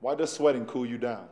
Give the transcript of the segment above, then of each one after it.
Why does sweating cool you down?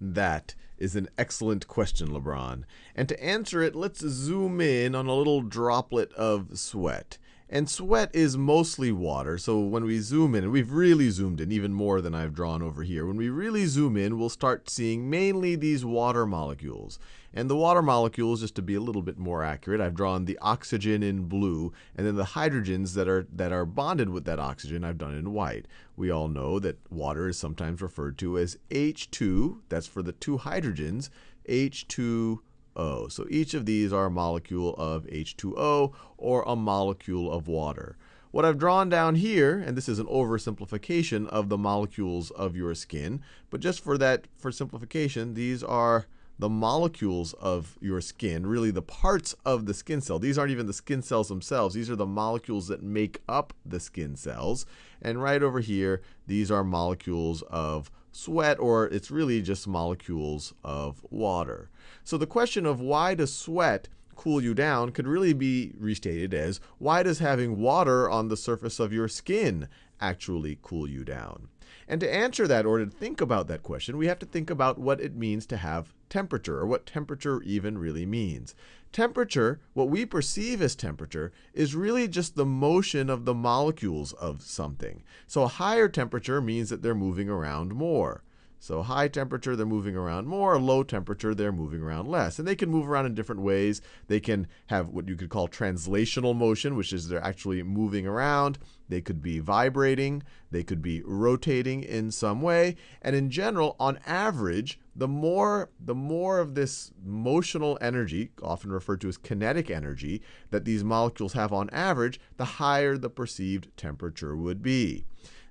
That is an excellent question, LeBron. And to answer it, let's zoom in on a little droplet of sweat. And sweat is mostly water, so when we zoom in, and we've really zoomed in even more than I've drawn over here, when we really zoom in, we'll start seeing mainly these water molecules. And the water molecules, just to be a little bit more accurate, I've drawn the oxygen in blue, and then the hydrogens that are, that are bonded with that oxygen, I've done in white. We all know that water is sometimes referred to as H2, that's for the two hydrogens, H2 So each of these are a molecule of H2O or a molecule of water. What I've drawn down here, and this is an oversimplification of the molecules of your skin, but just for that, for simplification, these are the molecules of your skin, really the parts of the skin cell. These aren't even the skin cells themselves. These are the molecules that make up the skin cells. And right over here, these are molecules of sweat, or it's really just molecules of water. So the question of why does sweat cool you down could really be restated as why does having water on the surface of your skin actually cool you down? And to answer that or to think about that question, we have to think about what it means to have temperature, or what temperature even really means. Temperature, what we perceive as temperature, is really just the motion of the molecules of something. So a higher temperature means that they're moving around more. So high temperature, they're moving around more. Low temperature, they're moving around less. And they can move around in different ways. They can have what you could call translational motion, which is they're actually moving around. They could be vibrating. They could be rotating in some way. And in general, on average, the more, the more of this motional energy, often referred to as kinetic energy, that these molecules have on average, the higher the perceived temperature would be.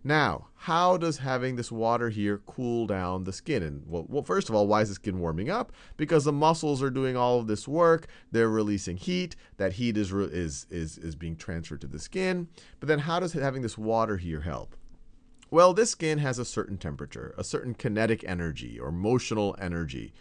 Now, how does having this water here cool down the skin? And well, well, first of all, why is the skin warming up? Because the muscles are doing all of this work. They're releasing heat. That heat is, is, is, is being transferred to the skin. But then how does having this water here help? Well, this skin has a certain temperature, a certain kinetic energy or motional energy.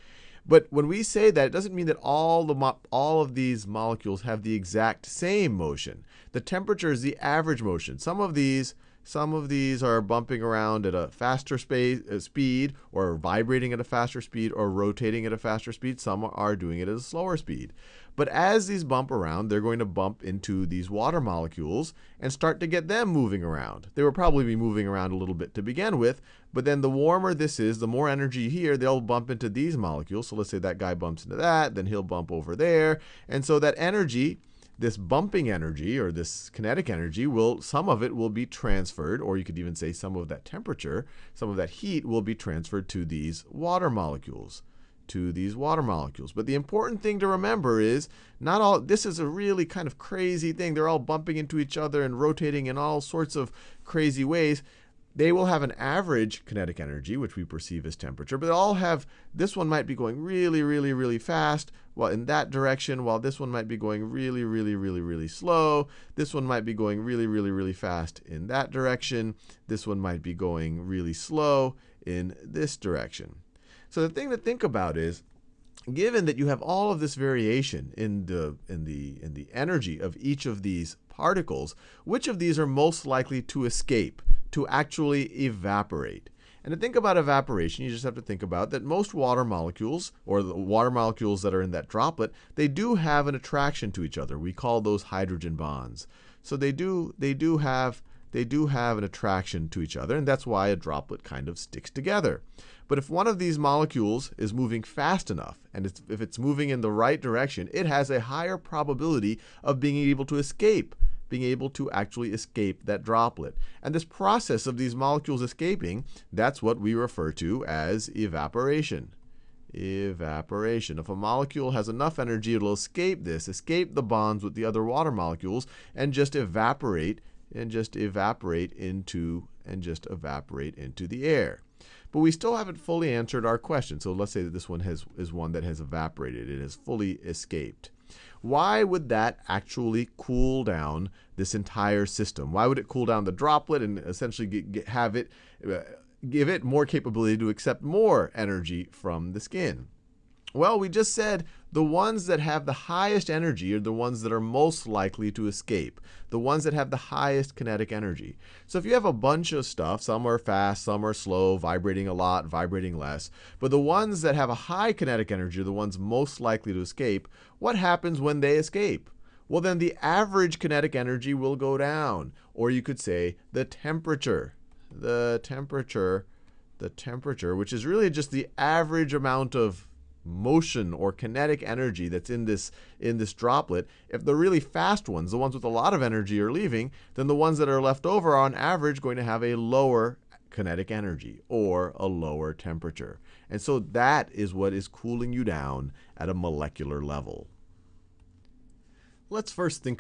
But when we say that, it doesn't mean that all, the all of these molecules have the exact same motion. The temperature is the average motion. Some of these some of these are bumping around at a faster space, uh, speed, or vibrating at a faster speed, or rotating at a faster speed. Some are doing it at a slower speed. But as these bump around, they're going to bump into these water molecules and start to get them moving around. They will probably be moving around a little bit to begin with, but then the warmer this is, the more energy here, they'll bump into these molecules. So let's say that guy bumps into that, then he'll bump over there. And so that energy this bumping energy or this kinetic energy will some of it will be transferred or you could even say some of that temperature some of that heat will be transferred to these water molecules to these water molecules. But the important thing to remember is not all this is a really kind of crazy thing. They're all bumping into each other and rotating in all sorts of crazy ways they will have an average kinetic energy, which we perceive as temperature, but they all have, this one might be going really, really, really fast, while in that direction, while this one might be going really, really, really, really slow. This one might be going really, really, really fast in that direction. This one might be going really slow in this direction. So the thing to think about is, given that you have all of this variation in the, in the, in the energy of each of these particles, which of these are most likely to escape? To actually evaporate. And to think about evaporation, you just have to think about that most water molecules, or the water molecules that are in that droplet, they do have an attraction to each other. We call those hydrogen bonds. So they do, they do have they do have an attraction to each other, and that's why a droplet kind of sticks together. But if one of these molecules is moving fast enough, and it's, if it's moving in the right direction, it has a higher probability of being able to escape being able to actually escape that droplet. And this process of these molecules escaping, that's what we refer to as evaporation. Evaporation. If a molecule has enough energy, it'll escape this, escape the bonds with the other water molecules, and just evaporate and just evaporate into and just evaporate into the air. But we still haven't fully answered our question. So let's say that this one has, is one that has evaporated. It has fully escaped. Why would that actually cool down this entire system? Why would it cool down the droplet and essentially get, get, have it uh, give it more capability to accept more energy from the skin? Well, we just said the ones that have the highest energy are the ones that are most likely to escape, the ones that have the highest kinetic energy. So if you have a bunch of stuff, some are fast, some are slow, vibrating a lot, vibrating less, but the ones that have a high kinetic energy are the ones most likely to escape, what happens when they escape? Well, then the average kinetic energy will go down, or you could say the temperature. The temperature, the temperature, which is really just the average amount of motion or kinetic energy that's in this in this droplet if the really fast ones the ones with a lot of energy are leaving then the ones that are left over are on average going to have a lower kinetic energy or a lower temperature. And so that is what is cooling you down at a molecular level. Let's first think